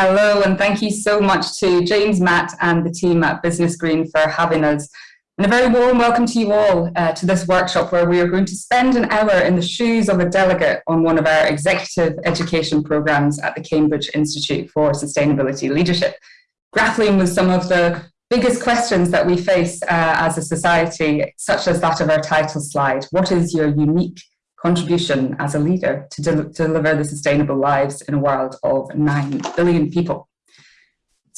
Hello, and thank you so much to James, Matt, and the team at Business Green for having us. And a very warm welcome to you all uh, to this workshop where we are going to spend an hour in the shoes of a delegate on one of our executive education programs at the Cambridge Institute for Sustainability Leadership, grappling with some of the biggest questions that we face uh, as a society, such as that of our title slide. What is your unique contribution as a leader to de deliver the sustainable lives in a world of 9 billion people?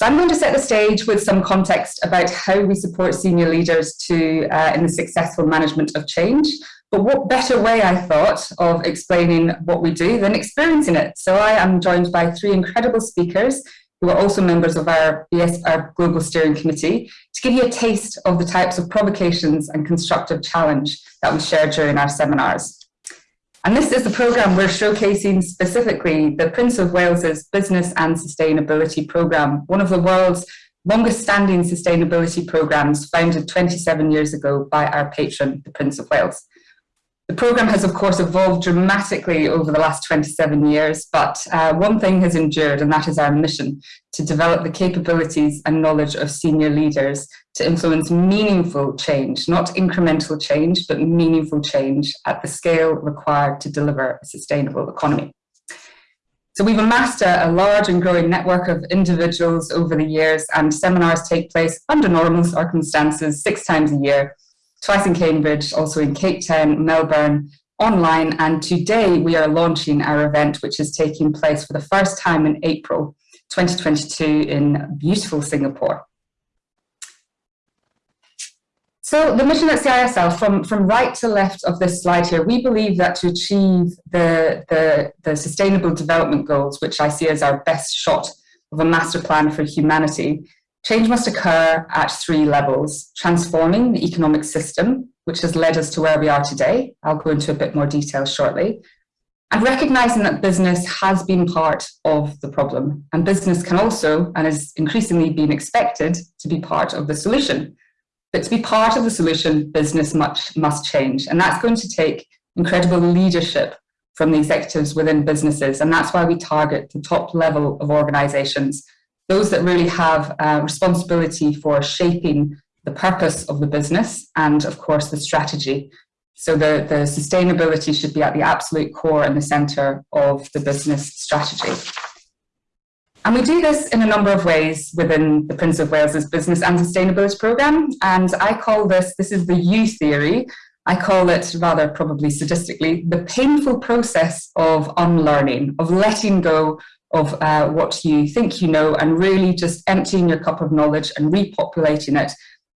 So I'm going to set the stage with some context about how we support senior leaders to uh, in the successful management of change. But what better way, I thought, of explaining what we do than experiencing it. So I am joined by three incredible speakers who are also members of our, BS, our Global Steering Committee, to give you a taste of the types of provocations and constructive challenge that we share during our seminars. And this is the programme we're showcasing specifically the Prince of Wales's Business and Sustainability Programme, one of the world's longest standing sustainability programmes founded 27 years ago by our patron, the Prince of Wales. The programme has of course evolved dramatically over the last 27 years, but uh, one thing has endured and that is our mission to develop the capabilities and knowledge of senior leaders to influence meaningful change, not incremental change, but meaningful change at the scale required to deliver a sustainable economy. So we've amassed a, a, large and growing network of individuals over the years and seminars take place under normal circumstances six times a year twice in Cambridge, also in Cape Town, Melbourne, online. And today we are launching our event, which is taking place for the first time in April 2022 in beautiful Singapore. So the mission at CISL, from, from right to left of this slide here, we believe that to achieve the, the, the Sustainable Development Goals, which I see as our best shot of a master plan for humanity, Change must occur at three levels, transforming the economic system, which has led us to where we are today. I'll go into a bit more detail shortly. And recognizing that business has been part of the problem and business can also, and is increasingly being expected to be part of the solution. But to be part of the solution, business much must change. And that's going to take incredible leadership from the executives within businesses. And that's why we target the top level of organizations those that really have uh, responsibility for shaping the purpose of the business and of course the strategy. So the, the sustainability should be at the absolute core and the center of the business strategy. And we do this in a number of ways within the Prince of Wales's Business and Sustainability Programme. And I call this, this is the U theory, I call it rather probably sadistically, the painful process of unlearning, of letting go of uh, what you think you know and really just emptying your cup of knowledge and repopulating it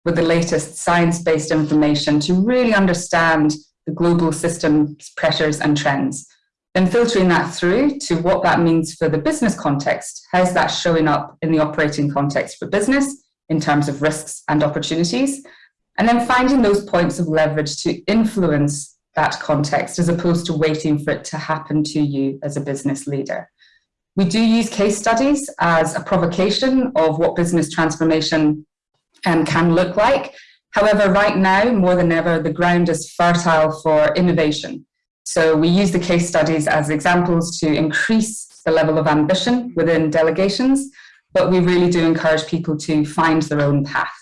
with the latest science-based information to really understand the global systems, pressures and trends. Then filtering that through to what that means for the business context. How's that showing up in the operating context for business in terms of risks and opportunities? And then finding those points of leverage to influence that context as opposed to waiting for it to happen to you as a business leader. We do use case studies as a provocation of what business transformation um, can look like. However, right now, more than ever, the ground is fertile for innovation. So we use the case studies as examples to increase the level of ambition within delegations, but we really do encourage people to find their own path.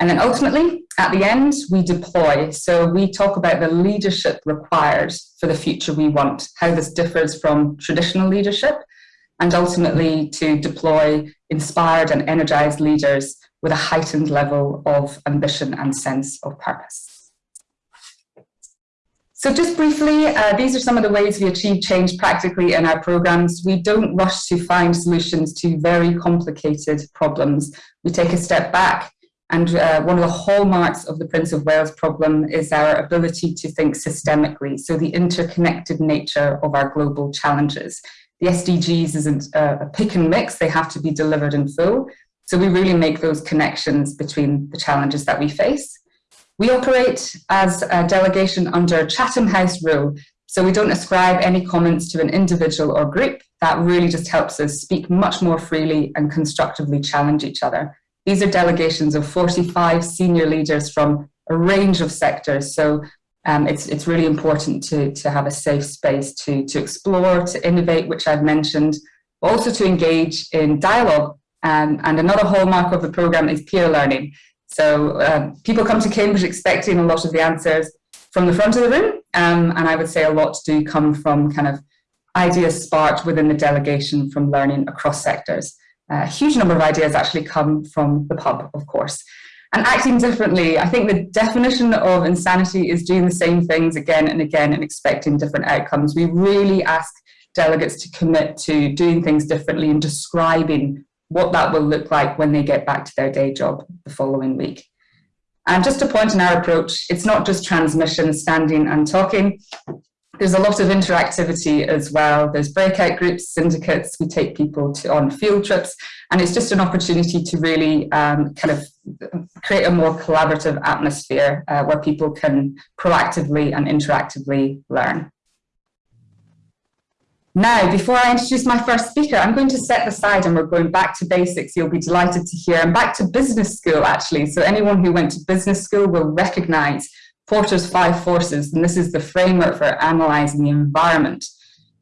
And then ultimately, at the end, we deploy. So we talk about the leadership required for the future we want, how this differs from traditional leadership, and ultimately to deploy inspired and energized leaders with a heightened level of ambition and sense of purpose. So just briefly, uh, these are some of the ways we achieve change practically in our programs. We don't rush to find solutions to very complicated problems. We take a step back and uh, one of the hallmarks of the Prince of Wales problem is our ability to think systemically, so the interconnected nature of our global challenges. The SDGs isn't a, pick and mix, they have to be delivered in full. So we really make those connections between the challenges that we face. We operate as a delegation under Chatham House rule. So we don't ascribe any comments to an individual or group. That really just helps us speak much more freely and constructively challenge each other. These are delegations of 45 senior leaders from a range of sectors. So um, it's, it's really important to, to have a safe space to, to explore, to innovate, which I've mentioned, but also to engage in dialogue. Um, and another hallmark of the programme is peer learning. So um, people come to Cambridge expecting a lot of the answers from the front of the room, um, and I would say a lot do come from kind of ideas sparked within the delegation from learning across sectors. a huge number of ideas actually come from the pub, of course. And acting differently, I think the definition of insanity is doing the same things again and again and expecting different outcomes. We really ask delegates to commit to doing things differently and describing what that will look like when they get back to their day job the following week. And just to point in our approach, it's not just transmission, standing and talking. There's a lot of interactivity as well. There's breakout groups, syndicates, we take people to, on field trips, and it's just an opportunity to really um, kind of create a more collaborative atmosphere uh, where people can proactively and interactively learn. Now, before I introduce my first speaker, I'm going to set the side and we're going back to basics. You'll be delighted to hear. And back to business school, actually. So anyone who went to business school will recognize Porter's five forces, and this is the framework for analyzing the environment,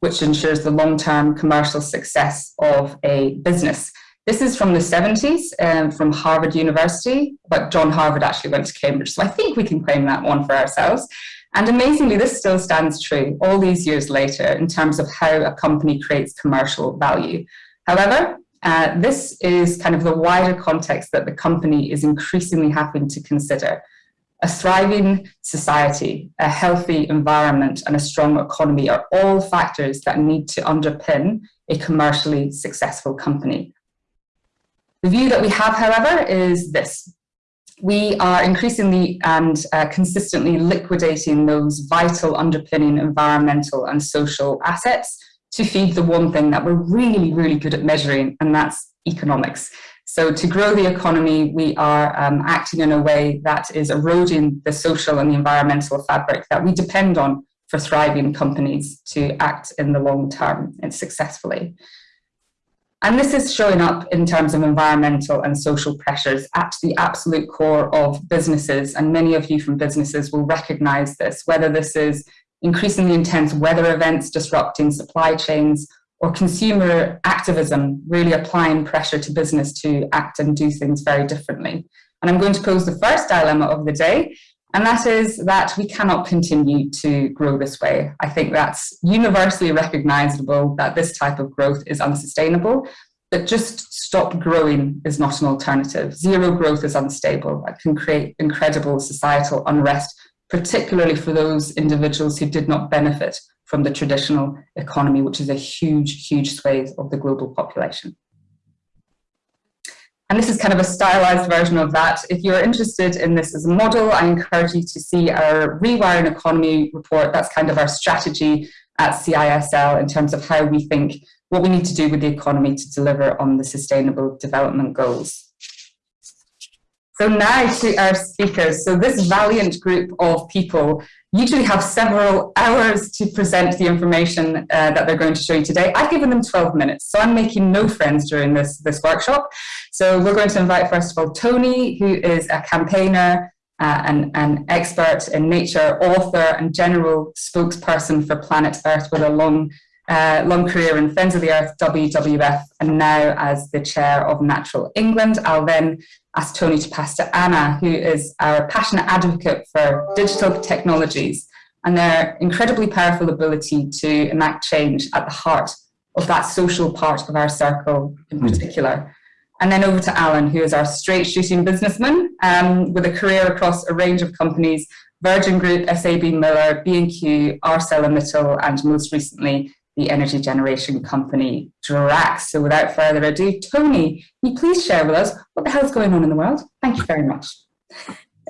which ensures the long-term commercial success of a business. This is from the 70s um, from Harvard University, but John Harvard actually went to Cambridge, so I think we can claim that one for ourselves. And amazingly, this still stands true all these years later in terms of how a company creates commercial value. However, uh, this is kind of the wider context that the company is increasingly having to consider. A thriving society, a healthy environment, and a strong economy are all factors that need to underpin a commercially successful company. The view that we have, however, is this we are increasingly and uh, consistently liquidating those vital underpinning environmental and social assets to feed the one thing that we're really, really good at measuring, and that's economics. So to grow the economy, we are um, acting in a way that is eroding the social and the environmental fabric that we depend on for thriving companies to act in the long term and successfully. And this is showing up in terms of environmental and social pressures at the absolute core of businesses. And many of you from businesses will recognize this, whether this is increasingly intense weather events disrupting supply chains or consumer activism really applying pressure to business to act and do things very differently. And I'm going to pose the first dilemma of the day, and that is that we cannot continue to grow this way. I think that's universally recognizable that this type of growth is unsustainable, but just stop growing is not an alternative. Zero growth is unstable. That can create incredible societal unrest, particularly for those individuals who did not benefit from the traditional economy, which is a huge, huge swathe of the global population. And this is kind of a stylized version of that. If you're interested in this as a model, I encourage you to see our Rewiring Economy report. That's kind of our strategy at CISL in terms of how we think what we need to do with the economy to deliver on the Sustainable Development Goals. So now to our speakers. So this valiant group of people usually have several hours to present the information uh, that they're going to show you today. I've given them 12 minutes, so I'm making no friends during this, this workshop. So we're going to invite, first of all, Tony, who is a campaigner, uh, an, an expert in nature, author and general spokesperson for Planet Earth with a long uh, long career in Friends of the Earth, WWF, and now as the chair of Natural England. I'll then ask Tony to pass to Anna, who is our passionate advocate for digital technologies and their incredibly powerful ability to enact change at the heart of that social part of our circle in hmm. particular. And then over to Alan, who is our straight shooting businessman um, with a career across a range of companies, Virgin Group, SAB Miller, B&Q, ArcelorMittal, and most recently, the energy generation company Drax. So without further ado, Tony, can you please share with us what the hell's going on in the world? Thank you very much.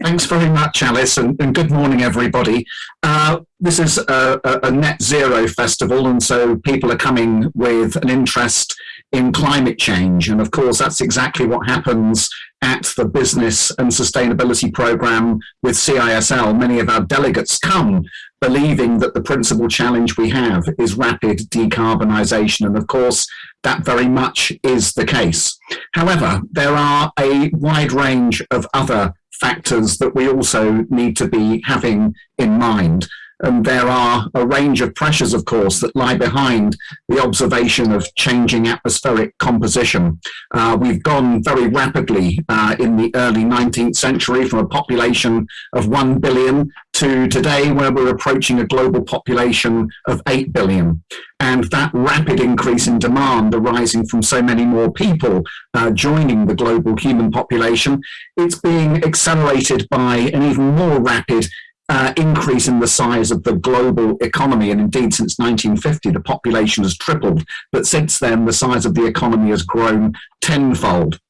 Thanks very much, Alice, and, and good morning, everybody. Uh, this is a, a, net zero festival, and so people are coming with an interest in climate change. And of course, that's exactly what happens at the business and sustainability program with CISL. Many of our delegates come believing that the principal challenge we have is rapid decarbonisation. And of course, that very much is the case. However, there are a wide range of other factors that we also need to be having in mind. And there are a range of pressures, of course, that lie behind the observation of changing atmospheric composition. Uh, we've gone very rapidly uh, in the early 19th century from a population of 1 billion to today where we're approaching a global population of 8 billion. And that rapid increase in demand arising from so many more people uh, joining the global human population, it's being accelerated by an even more rapid uh, increase in the size of the global economy. And indeed, since 1950, the population has tripled. But since then, the size of the economy has grown tenfold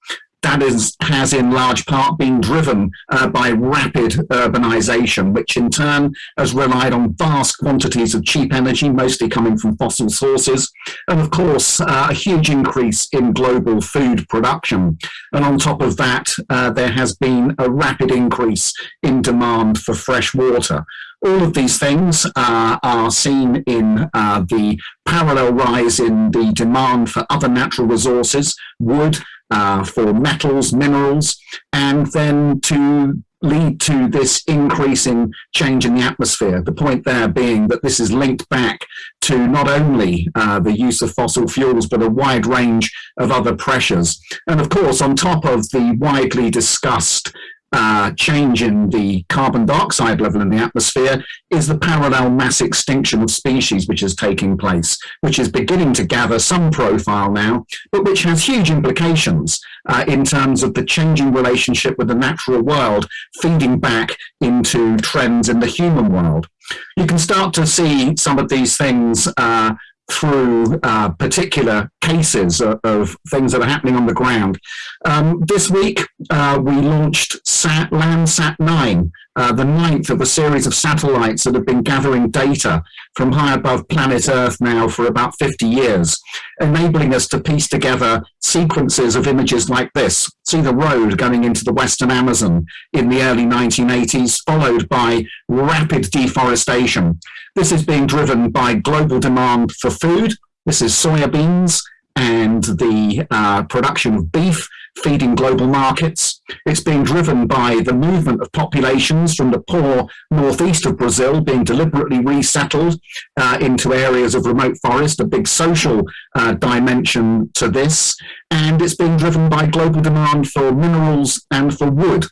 that is, has in large part been driven uh, by rapid urbanization, which in turn has relied on vast quantities of cheap energy, mostly coming from fossil sources, and of course, uh, a huge increase in global food production. And on top of that, uh, there has been a rapid increase in demand for fresh water. All of these things uh, are seen in uh, the parallel rise in the demand for other natural resources, wood, uh, for metals, minerals, and then to lead to this increasing change in the atmosphere. The point there being that this is linked back to not only uh, the use of fossil fuels, but a wide range of other pressures. And of course, on top of the widely discussed uh, change in the carbon dioxide level in the atmosphere is the parallel mass extinction of species which is taking place, which is beginning to gather some profile now, but which has huge implications uh, in terms of the changing relationship with the natural world feeding back into trends in the human world. You can start to see some of these things uh, through uh, particular cases of, of, things that are happening on the ground. Um, this week, uh, we launched Sat, Landsat 9, uh, the ninth of a series of satellites that have been gathering data from high above planet Earth now for about 50 years, enabling us to piece together sequences of images like this. See the road going into the Western Amazon in the early 1980s, followed by rapid deforestation. This is being driven by global demand for food. This is soybeans and the uh, production of beef feeding global markets. It's being driven by the movement of populations from the poor northeast of Brazil being deliberately resettled uh, into areas of remote forest, a big social uh, dimension to this. And it's being driven by global demand for minerals and for wood.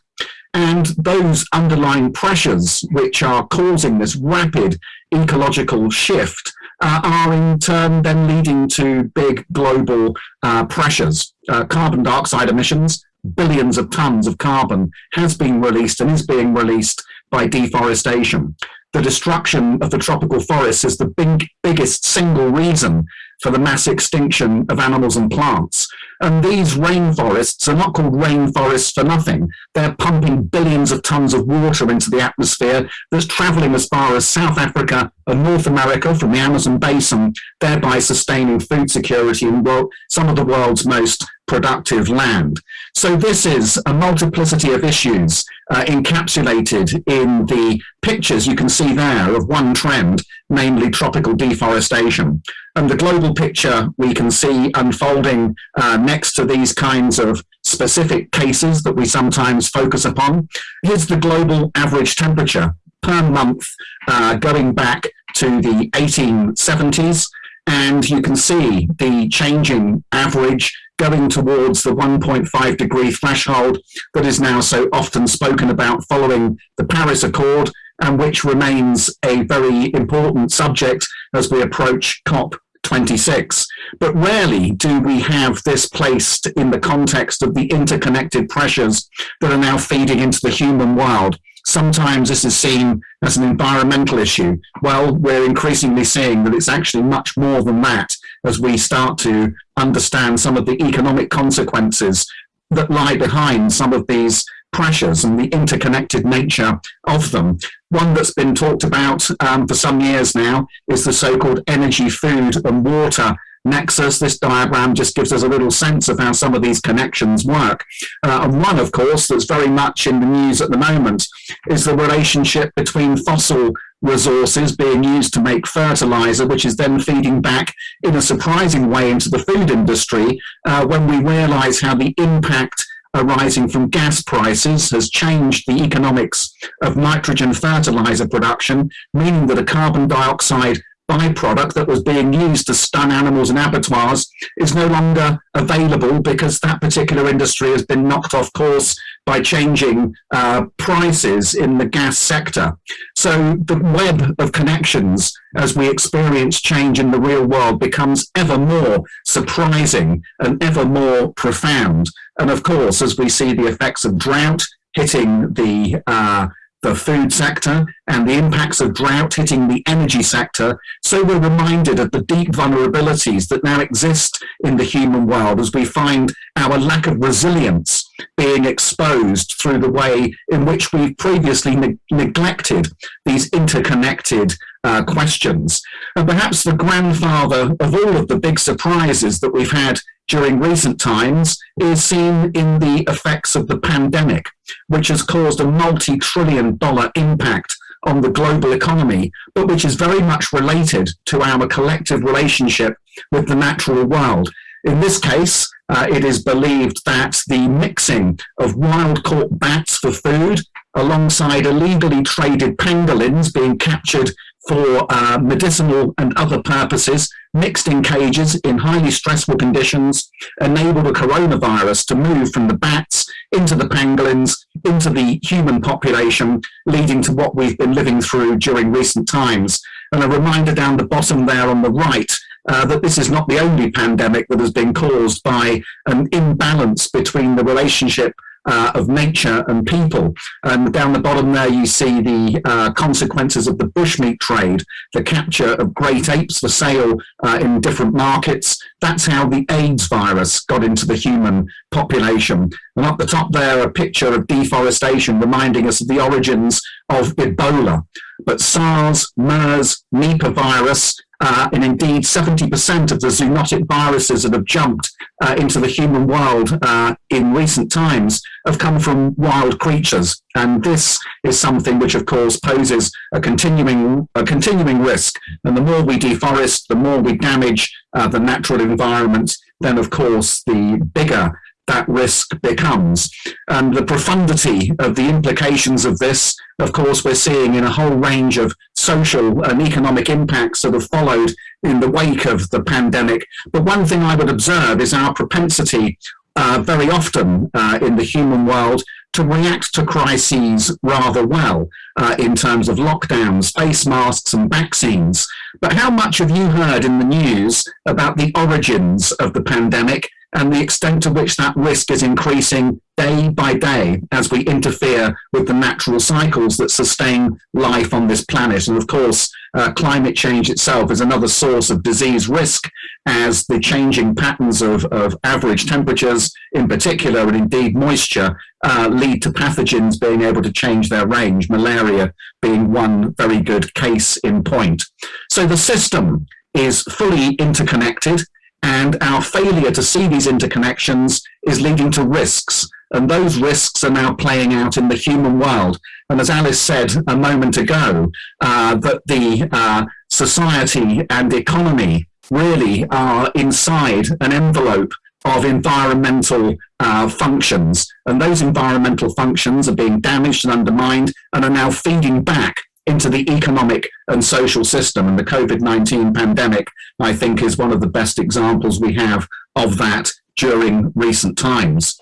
And those underlying pressures which are causing this rapid ecological shift uh, are in turn then leading to big global uh, pressures. Uh, carbon dioxide emissions, billions of tons of carbon has been released and is being released by deforestation. The destruction of the tropical forests is the big, biggest single reason for the mass extinction of animals and plants. And these rainforests are not called rainforests for nothing. They're pumping billions of tons of water into the atmosphere that's traveling as far as South Africa and North America from the Amazon basin, thereby sustaining food security in some of the world's most productive land. So this is a multiplicity of issues uh, encapsulated in the pictures you can see there of one trend, namely tropical deforestation. And the global picture we can see unfolding uh, next to these kinds of specific cases that we sometimes focus upon. Here's the global average temperature per month uh, going back to the 1870s. And you can see the changing average going towards the 1.5 degree threshold that is now so often spoken about following the Paris Accord and which remains a very important subject as we approach COP 26. But rarely do we have this placed in the context of the interconnected pressures that are now feeding into the human world. Sometimes this is seen as an environmental issue. Well, we're increasingly seeing that it's actually much more than that as we start to understand some of the economic consequences that lie behind some of these pressures and the interconnected nature of them. One that's been talked about um, for some years now is the so-called energy, food and water nexus. This diagram just gives us a little sense of how some of these connections work. Uh, and one, of course, that's very much in the news at the moment is the relationship between fossil resources being used to make fertilizer, which is then feeding back in a surprising way into the food industry uh, when we realize how the impact arising from gas prices has changed the economics of nitrogen fertilizer production, meaning that a carbon dioxide byproduct that was being used to stun animals in abattoirs is no longer available because that particular industry has been knocked off course by changing uh, prices in the gas sector. So the web of connections as we experience change in the real world becomes ever more surprising and ever more profound. And of course, as we see the effects of drought hitting the uh, the food sector and the impacts of drought hitting the energy sector, so we're reminded of the deep vulnerabilities that now exist in the human world as we find our lack of resilience being exposed through the way in which we've previously ne neglected these interconnected uh, questions. And perhaps the grandfather of all of the big surprises that we've had during recent times is seen in the effects of the pandemic, which has caused a multi-trillion dollar impact on the global economy, but which is very much related to our collective relationship with the natural world. In this case, uh, it is believed that the mixing of wild caught bats for food alongside illegally traded pangolins being captured for uh, medicinal and other purposes, mixed in cages in highly stressful conditions, enabled a coronavirus to move from the bats into the pangolins, into the human population, leading to what we've been living through during recent times. And a reminder down the bottom there on the right uh, that this is not the only pandemic that has been caused by an imbalance between the relationship uh, of nature and people. And down the bottom there, you see the uh, consequences of the bushmeat trade, the capture of great apes for sale uh, in different markets. That's how the AIDS virus got into the human population. And up the top there, a picture of deforestation reminding us of the origins of Ebola. But SARS, MERS, Nipah virus, uh, and indeed 70% of the zoonotic viruses that have jumped uh, into the human world uh, in recent times have come from wild creatures. And this is something which, of course, poses a continuing, a continuing risk. And the more we deforest, the more we damage uh, the natural environment, then, of course, the bigger that risk becomes. And the profundity of the implications of this, of course, we're seeing in a whole range of social and economic impacts that have followed in the wake of the pandemic. But one thing I would observe is our propensity uh, very often uh, in the human world to react to crises rather well uh, in terms of lockdowns, face masks and vaccines. But how much have you heard in the news about the origins of the pandemic and the extent to which that risk is increasing day by day as we interfere with the natural cycles that sustain life on this planet. And of course, uh, climate change itself is another source of disease risk as the changing patterns of, of average temperatures in particular, and indeed moisture, uh, lead to pathogens being able to change their range, malaria being one very good case in point. So the system is fully interconnected and our failure to see these interconnections is leading to risks. And those risks are now playing out in the human world. And as Alice said a moment ago, uh, that the uh, society and the economy really are inside an envelope of environmental uh, functions. And those environmental functions are being damaged and undermined and are now feeding back into the economic and social system. And the COVID-19 pandemic, I think, is one of the best examples we have of that during recent times.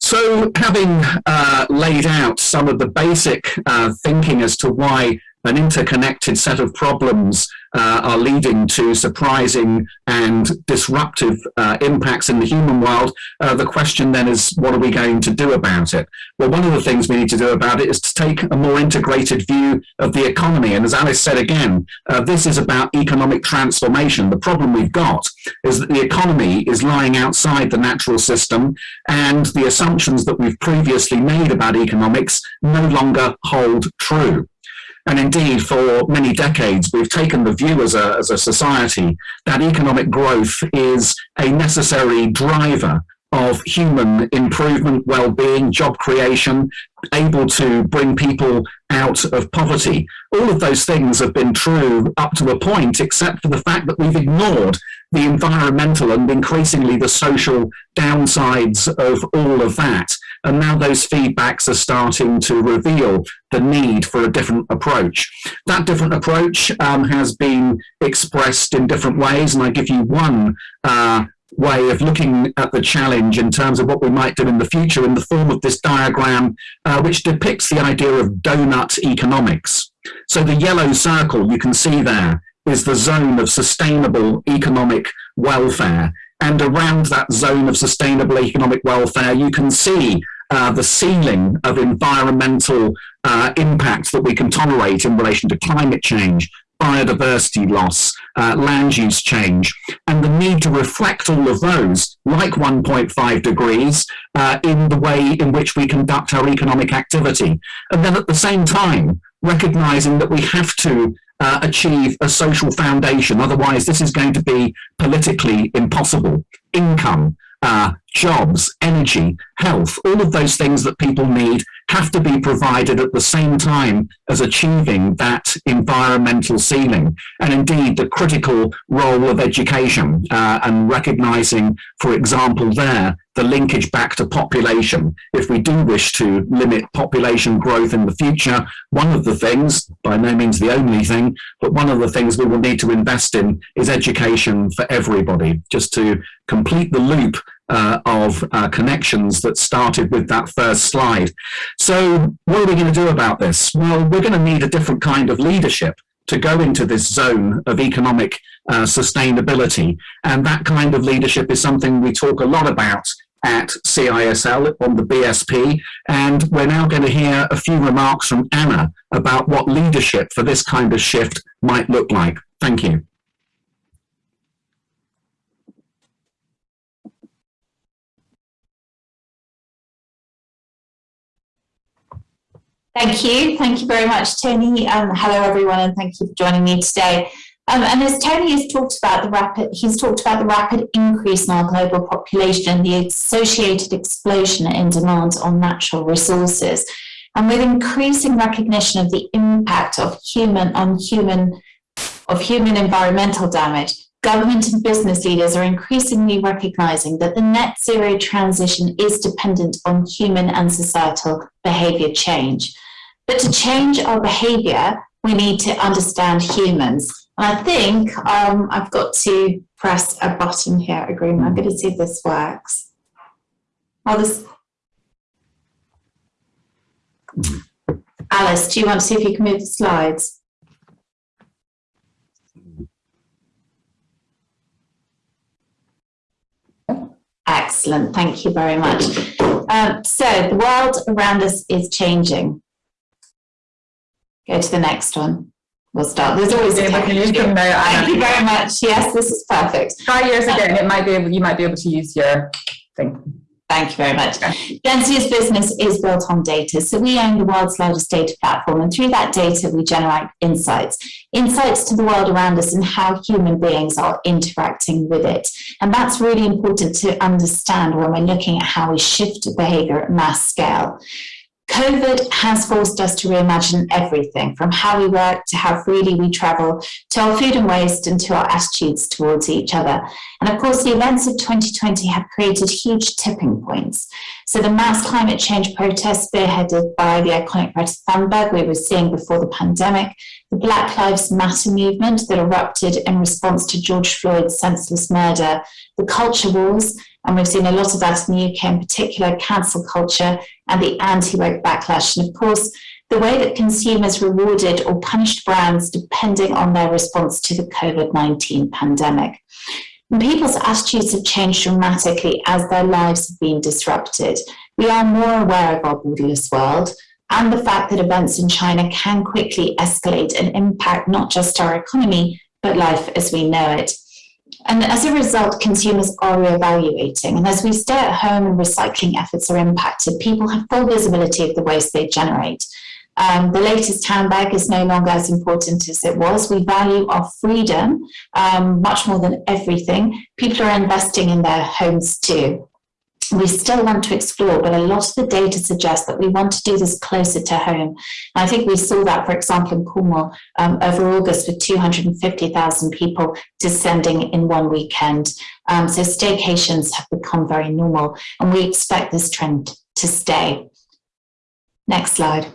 So having uh, laid out some of the basic uh, thinking as to why an interconnected set of problems uh, are leading to surprising and disruptive uh, impacts in the human world, uh, the question then is, what are we going to do about it? Well, one of the things we need to do about it is to take a more integrated view of the economy. And as Alice said again, uh, this is about economic transformation. The problem we've got is that the economy is lying outside the natural system and the assumptions that we've previously made about economics no longer hold true. And indeed, for many decades, we've taken the view as a, as a society that economic growth is a necessary driver of human improvement, well-being, job creation, able to bring people out of poverty. All of those things have been true up to a point, except for the fact that we've ignored the environmental and increasingly the social downsides of all of that. And now those feedbacks are starting to reveal the need for a different approach. That different approach um, has been expressed in different ways, and I give you one uh, way of looking at the challenge in terms of what we might do in the future in the form of this diagram, uh, which depicts the idea of donut economics. So the yellow circle you can see there is the zone of sustainable economic welfare. And around that zone of sustainable economic welfare, you can see uh, the ceiling of environmental uh, that we can tolerate in relation to climate change, biodiversity loss, uh, land use change, and the need to reflect all of those, like 1.5 degrees, uh, in the way in which we conduct our economic activity. And then at the same time, recognizing that we have to uh, achieve a social foundation. Otherwise, this is going to be politically impossible. Income, uh, jobs, energy, health, all of those things that people need have to be provided at the same time as achieving that environmental ceiling. And indeed, the critical role of education uh, and recognizing, for example, there, the linkage back to population. If we do wish to limit population growth in the future, one of the things, by no means the only thing, but one of the things we will need to invest in is education for everybody, just to complete the loop uh, of uh, connections that started with that first slide. So what are we going to do about this? Well, we're going to need a different kind of leadership to go into this zone of economic uh, sustainability. And that kind of leadership is something we talk a lot about at CISL on the BSP. And we're now going to hear a few remarks from Anna about what leadership for this kind of shift might look like. Thank you. Thank you. Thank you very much, Tony. Um, hello, everyone, and thank you for joining me today. Um, and as Tony has talked about the rapid, he's talked about the rapid increase in our global population and the associated explosion in demand on natural resources. And with increasing recognition of the impact of human on human of human environmental damage, government and business leaders are increasingly recognizing that the net zero transition is dependent on human and societal behavior change. But to change our behavior, we need to understand humans. And I think um, I've got to press a button here, agreement. I'm going to see if this works. Oh, this. Alice, do you want to see if you can move the slides? Excellent, thank you very much. Um, so the world around us is changing. Go to the next one. We'll start. There's always a yeah, use them now. Thank you very much. Yes, this is perfect. Try yours again. It might be able. You might be able to use your thing. Thank you very much. Dentsu's business is built on data. So we own the world's largest data platform, and through that data, we generate insights. Insights to the world around us and how human beings are interacting with it. And that's really important to understand when we're looking at how we shift behavior at mass scale. COVID has forced us to reimagine everything from how we work to how freely we travel to our food and waste and to our attitudes towards each other. And of course, the events of 2020 have created huge tipping points. So the mass climate change protests spearheaded by the iconic Greta Thunberg we were seeing before the pandemic, the Black Lives Matter movement that erupted in response to George Floyd's senseless murder, the culture wars, and we've seen a lot of that in the UK in particular, cancel culture and the anti-woke backlash. And of course, the way that consumers rewarded or punished brands depending on their response to the COVID-19 pandemic. And people's attitudes have changed dramatically as their lives have been disrupted. We are more aware of our borderless world and the fact that events in China can quickly escalate and impact not just our economy, but life as we know it. And as a result, consumers are reevaluating. And as we stay at home and recycling efforts are impacted, people have full visibility of the waste they generate. Um, the latest handbag is no longer as important as it was. We value our freedom um, much more than everything. People are investing in their homes too. We still want to explore, but a lot of the data suggests that we want to do this closer to home. I think we saw that, for example, in Cornwall um, over August with 250,000 people descending in one weekend. Um, so staycations have become very normal and we expect this trend to stay. Next slide.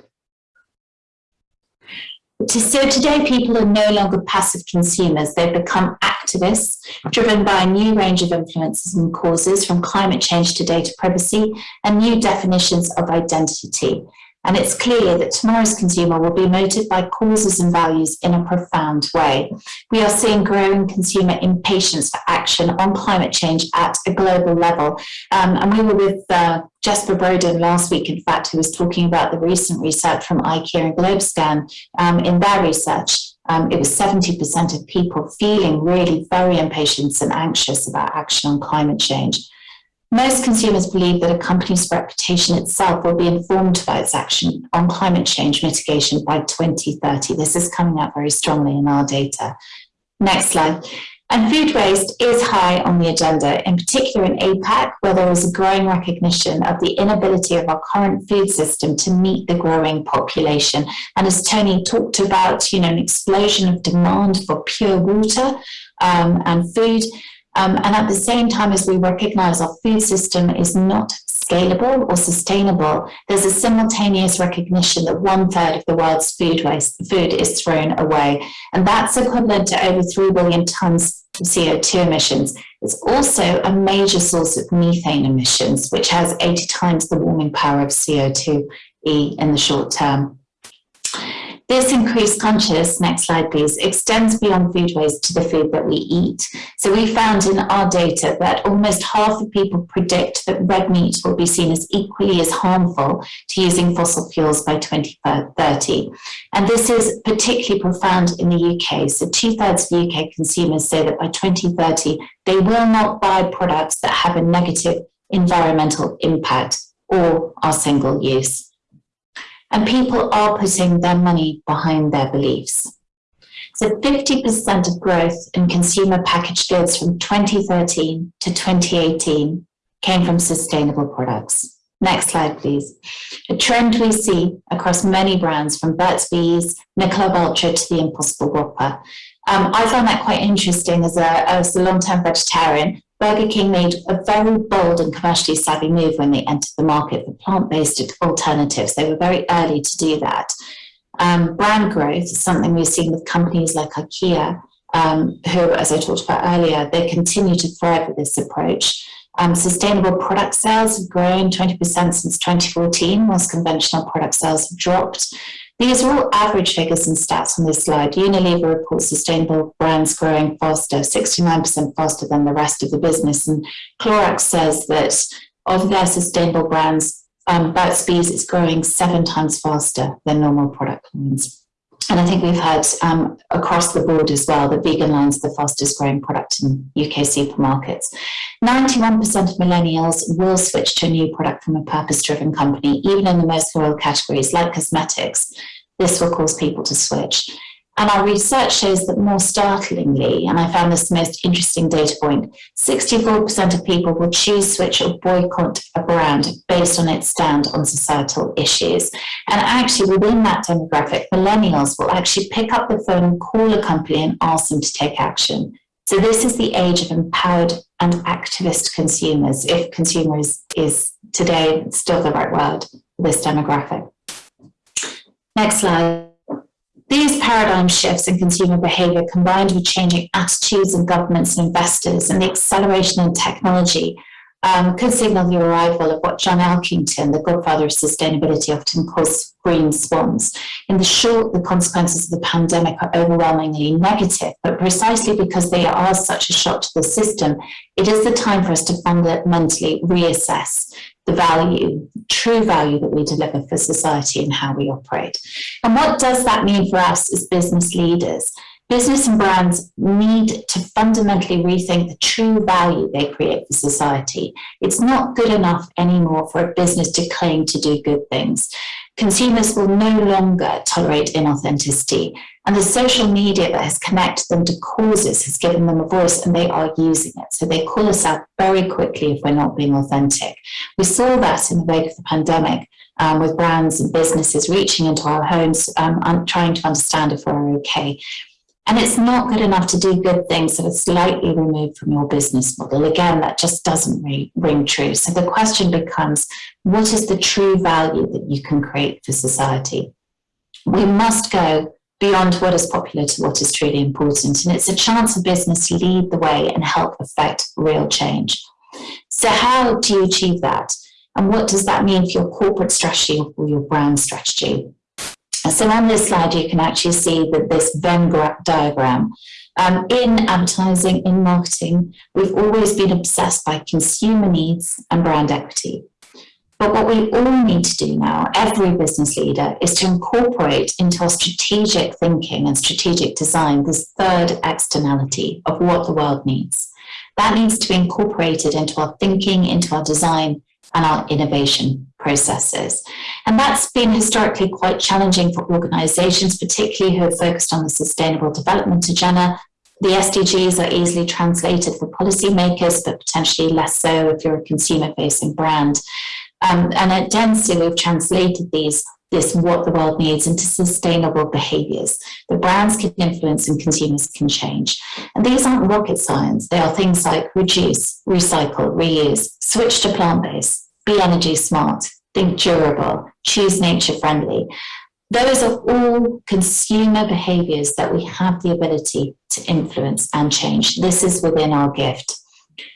So today people are no longer passive consumers, they've become activists driven by a new range of influences and causes from climate change to data privacy and new definitions of identity. And it's clear that tomorrow's consumer will be motivated by causes and values in a profound way. We are seeing growing consumer impatience for action on climate change at a global level. Um, and we were with uh, Jesper Brodin last week, in fact, who was talking about the recent research from IKEA and Globescan um, in their research. Um, it was 70% of people feeling really very impatient and anxious about action on climate change. Most consumers believe that a company's reputation itself will be informed by its action on climate change mitigation by 2030. This is coming out very strongly in our data. Next slide. And food waste is high on the agenda, in particular in APAC, where there is a growing recognition of the inability of our current food system to meet the growing population. And as Tony talked about, you know, an explosion of demand for pure water um, and food, um, and at the same time as we recognize our food system is not scalable or sustainable, there's a simultaneous recognition that one third of the world's food waste food is thrown away. And that's equivalent to over 3 billion tons of CO2 emissions. It's also a major source of methane emissions, which has 80 times the warming power of CO2e in the short term. This increased conscious, next slide please, extends beyond food waste to the food that we eat. So we found in our data that almost half of people predict that red meat will be seen as equally as harmful to using fossil fuels by 2030. And this is particularly profound in the UK. So two thirds of UK consumers say that by 2030, they will not buy products that have a negative environmental impact or are single use and people are putting their money behind their beliefs. So 50% of growth in consumer packaged goods from 2013 to 2018 came from sustainable products. Next slide, please. A trend we see across many brands from Burt's Bees, Michelob Ultra to the Impossible Whopper. Um, I found that quite interesting as a, as a long-term vegetarian Burger King made a very bold and commercially savvy move when they entered the market for plant-based alternatives. They were very early to do that. Um, brand growth is something we've seen with companies like IKEA, um, who, as I talked about earlier, they continue to thrive with this approach. Um, sustainable product sales have grown 20% since 2014, whilst conventional product sales have dropped. These are all average figures and stats on this slide. Unilever reports sustainable brands growing faster, 69% faster than the rest of the business. And Clorox says that of their sustainable brands, um, Burt's Bees is growing seven times faster than normal product lines. And I think we've had um, across the board as well that vegan line's the fastest growing product in UK supermarkets. 91% of millennials will switch to a new product from a purpose driven company, even in the most loyal categories like cosmetics. This will cause people to switch. And our research shows that more startlingly, and I found this the most interesting data point, 64% of people will choose, switch or boycott a brand based on its stand on societal issues. And actually within that demographic, millennials will actually pick up the phone call a company and ask them to take action. So this is the age of empowered and activist consumers, if consumer is, is today still the right word for this demographic. Next slide. These paradigm shifts in consumer behavior combined with changing attitudes of governments and investors and the acceleration in technology um, could signal the arrival of what John Elkington, the godfather of sustainability, often calls green swans. In the short, the consequences of the pandemic are overwhelmingly negative, but precisely because they are such a shock to the system, it is the time for us to fundamentally reassess the value, true value that we deliver for society and how we operate. And what does that mean for us as business leaders? Business and brands need to fundamentally rethink the true value they create for society. It's not good enough anymore for a business to claim to do good things. Consumers will no longer tolerate inauthenticity and the social media that has connected them to causes has given them a voice and they are using it. So they call us out very quickly if we're not being authentic. We saw that in the wake of the pandemic um, with brands and businesses reaching into our homes, um, trying to understand if we're okay. And it's not good enough to do good things that are slightly removed from your business model. Again, that just doesn't ring true. So the question becomes, what is the true value that you can create for society? We must go beyond what is popular to what is truly important. And it's a chance for business to lead the way and help affect real change. So how do you achieve that? And what does that mean for your corporate strategy or your brand strategy? So on this slide, you can actually see that this Venn diagram. Um, in advertising, in marketing, we've always been obsessed by consumer needs and brand equity. But what we all need to do now, every business leader, is to incorporate into our strategic thinking and strategic design this third externality of what the world needs. That needs to be incorporated into our thinking, into our design, and our innovation processes. And that's been historically quite challenging for organizations, particularly who are focused on the sustainable development agenda. The SDGs are easily translated for policymakers, but potentially less so if you're a consumer facing brand. Um, and at Dentsu, we've translated these this what the world needs into sustainable behaviors that brands can influence and consumers can change. And these aren't rocket science. They are things like reduce, recycle, reuse, switch to plant-based, be energy smart, think durable, choose nature friendly. Those are all consumer behaviors that we have the ability to influence and change. This is within our gift.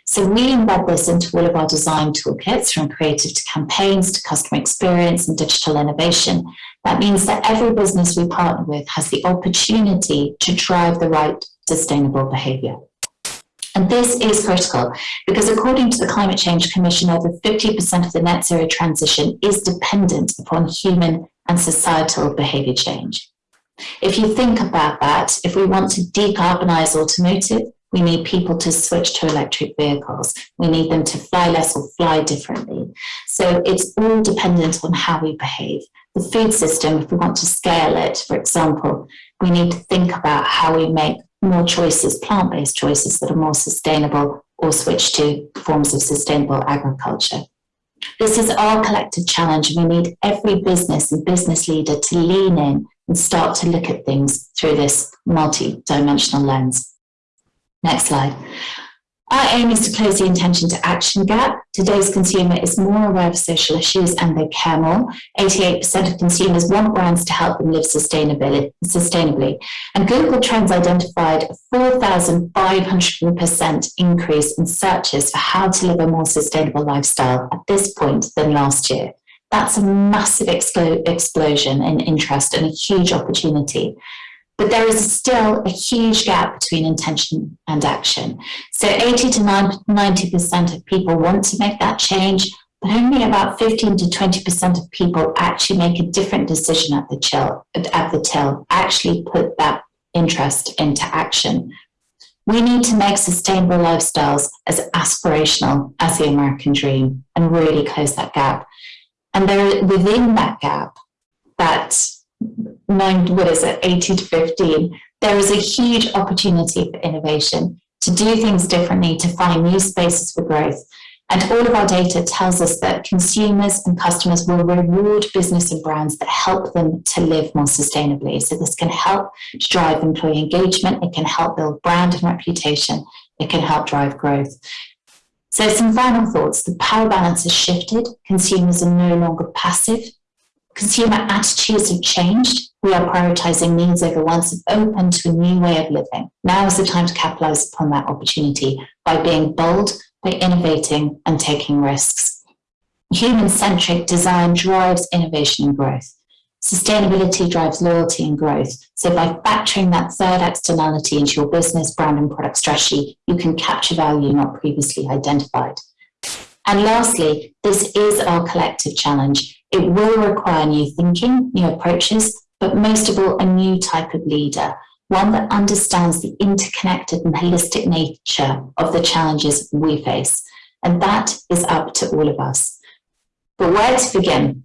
So we embed this into all of our design toolkits from creative to campaigns to customer experience and digital innovation. That means that every business we partner with has the opportunity to drive the right sustainable behavior. And this is critical because according to the Climate Change Commission, over 50% of the net zero transition is dependent upon human and societal behavior change. If you think about that, if we want to decarbonize automotive, we need people to switch to electric vehicles. We need them to fly less or fly differently. So it's all dependent on how we behave. The food system, if we want to scale it, for example, we need to think about how we make more choices, plant-based choices that are more sustainable or switch to forms of sustainable agriculture. This is our collective challenge we need every business and business leader to lean in and start to look at things through this multi-dimensional lens. Next slide. Our aim is to close the intention to action gap. Today's consumer is more aware of social issues and they care more. 88% of consumers want brands to help them live sustainably. And Google Trends identified a 4,500% increase in searches for how to live a more sustainable lifestyle at this point than last year. That's a massive explosion in interest and a huge opportunity. But there is still a huge gap between intention and action. So 80 to 90% of people want to make that change, but only about 15 to 20% of people actually make a different decision at the, chill, at the till, actually put that interest into action. We need to make sustainable lifestyles as aspirational as the American dream and really close that gap. And there, within that gap, that nine, what is it, 80 to 15, there is a huge opportunity for innovation, to do things differently, to find new spaces for growth. And all of our data tells us that consumers and customers will reward business and brands that help them to live more sustainably. So this can help to drive employee engagement, it can help build brand and reputation, it can help drive growth. So some final thoughts, the power balance has shifted, consumers are no longer passive, consumer attitudes have changed, we are prioritizing needs over wants and open to a new way of living. Now is the time to capitalize upon that opportunity by being bold, by innovating and taking risks. Human-centric design drives innovation and growth. Sustainability drives loyalty and growth. So by factoring that third externality into your business, brand and product strategy, you can capture value not previously identified. And lastly, this is our collective challenge. It will require new thinking, new approaches, but most of all, a new type of leader, one that understands the interconnected and holistic nature of the challenges we face. And that is up to all of us. But where to begin?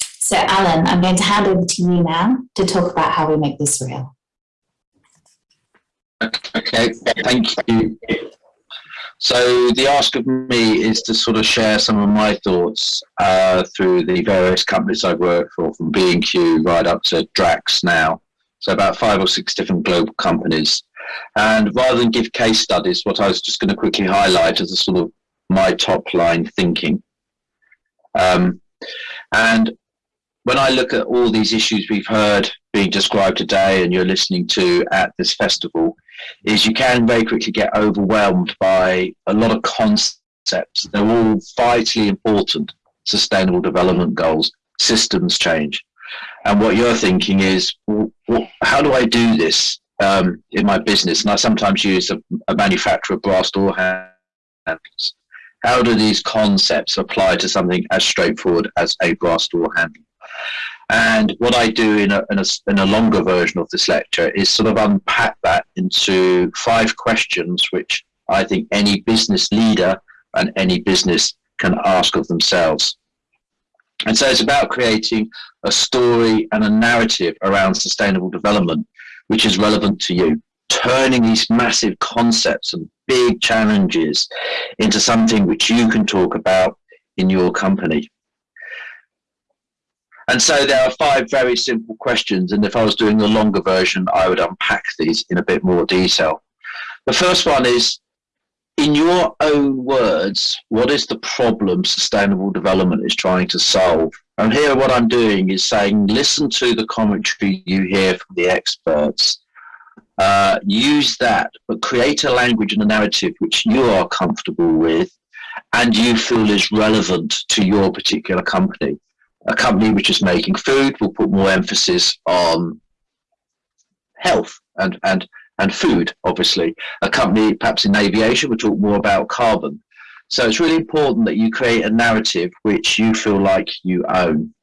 So, Alan, I'm going to hand over to you now to talk about how we make this real. Okay, thank you. So the ask of me is to sort of share some of my thoughts uh, through the various companies I've worked for, from B&Q right up to Drax now. So about five or six different global companies. And rather than give case studies, what I was just going to quickly highlight is a sort of my top line thinking. Um, and when I look at all these issues we've heard being described today and you're listening to at this festival, is you can very quickly get overwhelmed by a lot of concepts. They're all vitally important sustainable development goals, systems change. And what you're thinking is, well, how do I do this um, in my business? And I sometimes use a, a manufacturer of brass door handles. How do these concepts apply to something as straightforward as a brass door handle? And what I do in a, in a, in a longer version of this lecture is sort of unpack that into five questions, which I think any business leader and any business can ask of themselves. And so it's about creating a story and a narrative around sustainable development, which is relevant to you, turning these massive concepts and big challenges into something which you can talk about in your company. And so there are five very simple questions. And if I was doing the longer version, I would unpack these in a bit more detail. The first one is, in your own words, what is the problem sustainable development is trying to solve? And here what I'm doing is saying, listen to the commentary you hear from the experts. Uh, use that, but create a language and a narrative which you are comfortable with and you feel is relevant to your particular company a company which is making food will put more emphasis on health and, and, and food, obviously. A company perhaps in aviation will talk more about carbon. So it's really important that you create a narrative which you feel like you own.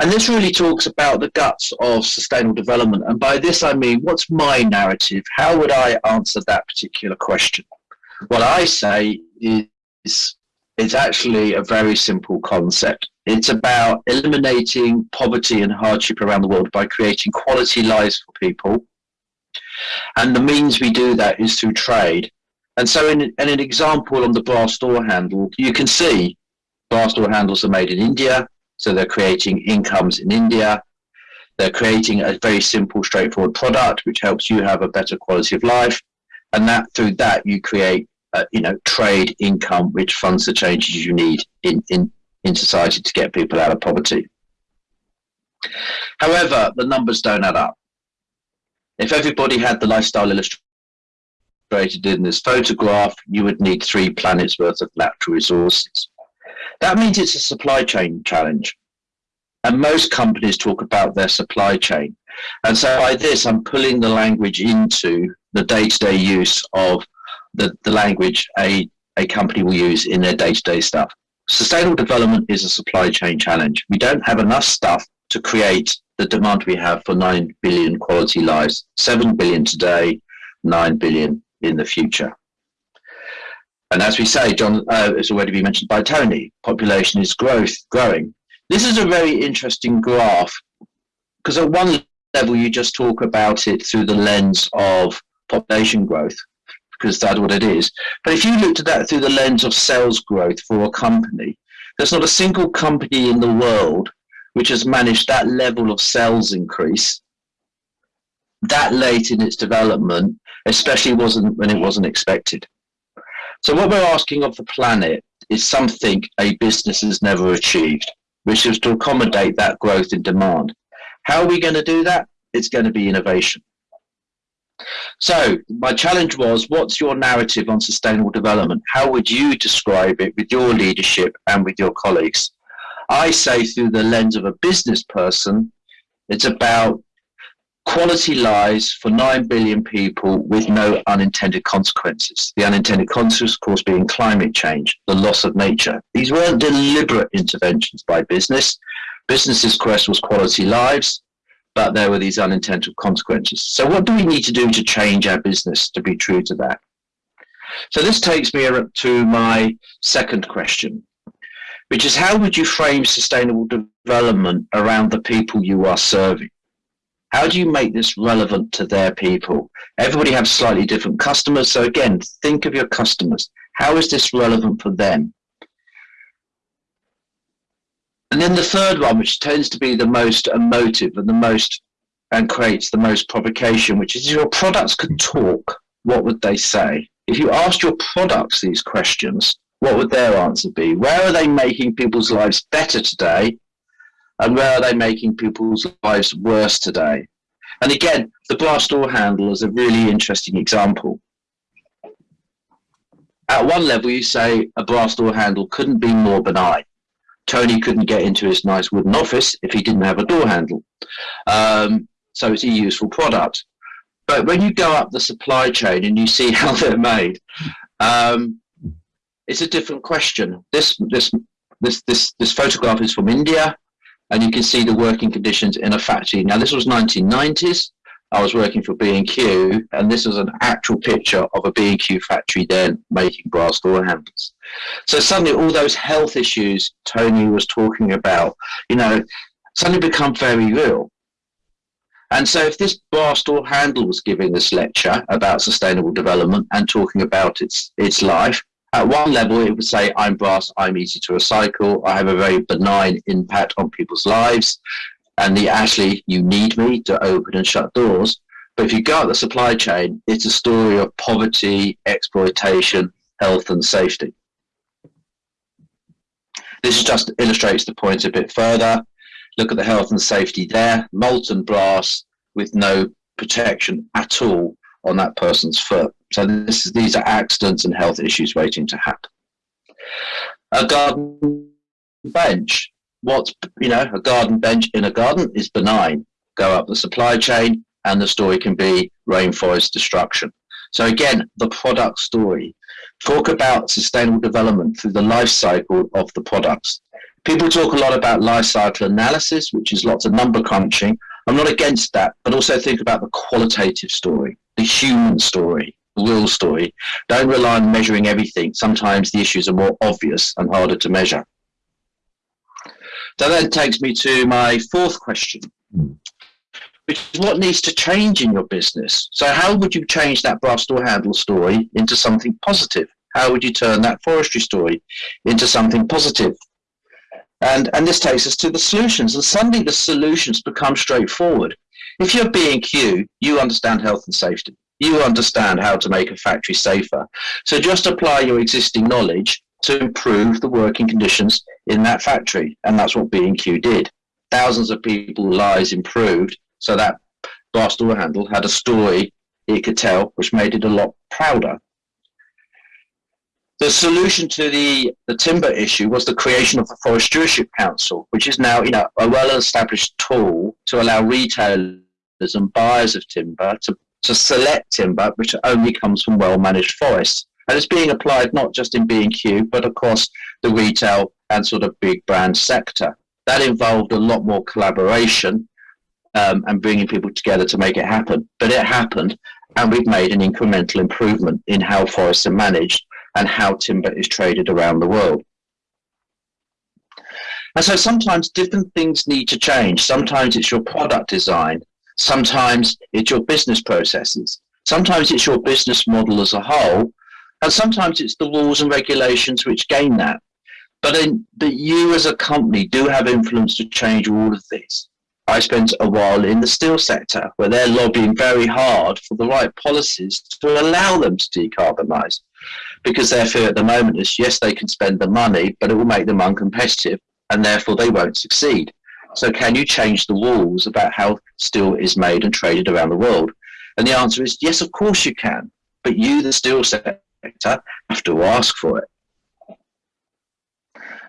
And this really talks about the guts of sustainable development. And by this, I mean, what's my narrative? How would I answer that particular question? What I say is is, is actually a very simple concept. It's about eliminating poverty and hardship around the world by creating quality lives for people. And the means we do that is through trade. And so in, in an example on the brass door handle, you can see brass door handles are made in India. So they're creating incomes in India. They're creating a very simple, straightforward product, which helps you have a better quality of life. And that through that, you create uh, you know, trade income, which funds the changes you need in, in, in society to get people out of poverty. However, the numbers don't add up. If everybody had the lifestyle illustrated in this photograph, you would need three planets worth of natural resources. That means it's a supply chain challenge. And most companies talk about their supply chain. And so by this, I'm pulling the language into the day-to-day -day use of the, the language a, a company will use in their day-to-day stuff. Sustainable development is a supply chain challenge. We don't have enough stuff to create the demand we have for 9 billion quality lives, 7 billion today, 9 billion in the future. And as we say, John, uh, it's already been mentioned by Tony, population is growth, growing. This is a very interesting graph because at one level you just talk about it through the lens of population growth because that's what it is. But if you looked at that through the lens of sales growth for a company, there's not a single company in the world which has managed that level of sales increase that late in its development, especially wasn't when it wasn't expected. So what we're asking of the planet is something a business has never achieved, which is to accommodate that growth in demand. How are we going to do that? It's going to be innovation. So my challenge was, what's your narrative on sustainable development? How would you describe it with your leadership and with your colleagues? I say through the lens of a business person, it's about quality lives for 9 billion people with no unintended consequences. The unintended consequences, of course, being climate change, the loss of nature. These weren't deliberate interventions by business. Business's quest was quality lives but there were these unintended consequences. So what do we need to do to change our business to be true to that? So this takes me to my second question, which is how would you frame sustainable development around the people you are serving? How do you make this relevant to their people? Everybody has slightly different customers. So again, think of your customers. How is this relevant for them? And then the third one, which tends to be the most emotive and the most and creates the most provocation, which is your products could talk, what would they say? If you asked your products these questions, what would their answer be? Where are they making people's lives better today? And where are they making people's lives worse today? And again, the brass door handle is a really interesting example. At one level, you say a brass door handle couldn't be more benign. Tony couldn't get into his nice wooden office if he didn't have a door handle. Um, so it's a useful product. But when you go up the supply chain and you see how they're made, um, it's a different question. This this this this this photograph is from India, and you can see the working conditions in a factory. Now this was 1990s. I was working for B&Q, and this was an actual picture of a B&Q factory then making brass door handles. So suddenly all those health issues Tony was talking about, you know, suddenly become very real. And so if this brass door handle was giving this lecture about sustainable development and talking about its, its life, at one level it would say, I'm brass, I'm easy to recycle, I have a very benign impact on people's lives, and the actually, you need me to open and shut doors. But if you go up the supply chain, it's a story of poverty, exploitation, health and safety. This just illustrates the point a bit further. Look at the health and safety there, molten brass with no protection at all on that person's foot. So this is, these are accidents and health issues waiting to happen. A garden bench. What's, you know, a garden bench in a garden is benign. Go up the supply chain and the story can be rainforest destruction. So again, the product story. Talk about sustainable development through the life cycle of the products. People talk a lot about life cycle analysis, which is lots of number crunching. I'm not against that, but also think about the qualitative story, the human story, the real story. Don't rely on measuring everything. Sometimes the issues are more obvious and harder to measure. So that takes me to my fourth question, hmm. Which is what needs to change in your business? So how would you change that brass door handle story into something positive? How would you turn that forestry story into something positive? And, and this takes us to the solutions. And suddenly the solutions become straightforward. If you're B&Q, you understand health and safety. You understand how to make a factory safer. So just apply your existing knowledge to improve the working conditions in that factory. And that's what B&Q did. Thousands of people's lives improved so that brass door handle had a story it could tell, which made it a lot prouder the solution to the, the timber issue was the creation of the Forest Stewardship Council, which is now you know, a well-established tool to allow retailers and buyers of timber to, to select timber which only comes from well-managed forests. And it's being applied not just in B&Q, but across the retail and sort of big brand sector. That involved a lot more collaboration um, and bringing people together to make it happen. But it happened, and we've made an incremental improvement in how forests are managed and how timber is traded around the world. And so sometimes different things need to change. Sometimes it's your product design. Sometimes it's your business processes. Sometimes it's your business model as a whole. And sometimes it's the rules and regulations which gain that. But, in, but you as a company do have influence to change all of these. I spent a while in the steel sector where they're lobbying very hard for the right policies to allow them to decarbonize because their fear at the moment is yes, they can spend the money, but it will make them uncompetitive and therefore they won't succeed. So, can you change the rules about how steel is made and traded around the world? And the answer is yes, of course you can. But you, the steel sector, have to ask for it.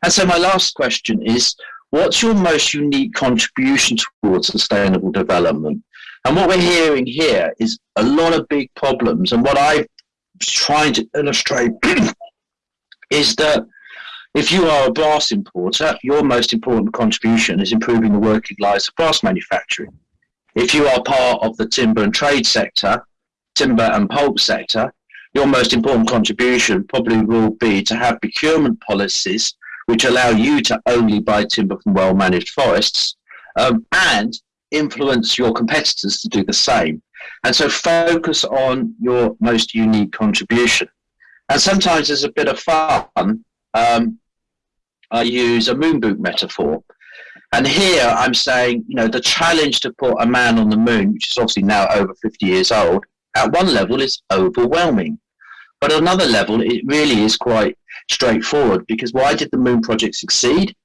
And so, my last question is what's your most unique contribution towards sustainable development? And what we're hearing here is a lot of big problems. And what I trying to illustrate is that if you are a brass importer, your most important contribution is improving the working lives of brass manufacturing. If you are part of the timber and trade sector, timber and pulp sector, your most important contribution probably will be to have procurement policies which allow you to only buy timber from well managed forests um, and influence your competitors to do the same. And so focus on your most unique contribution. And sometimes there's a bit of fun. Um, I use a moon boot metaphor. And here I'm saying, you know, the challenge to put a man on the moon, which is obviously now over 50 years old, at one level is overwhelming. But at another level, it really is quite straightforward because why did the moon project succeed?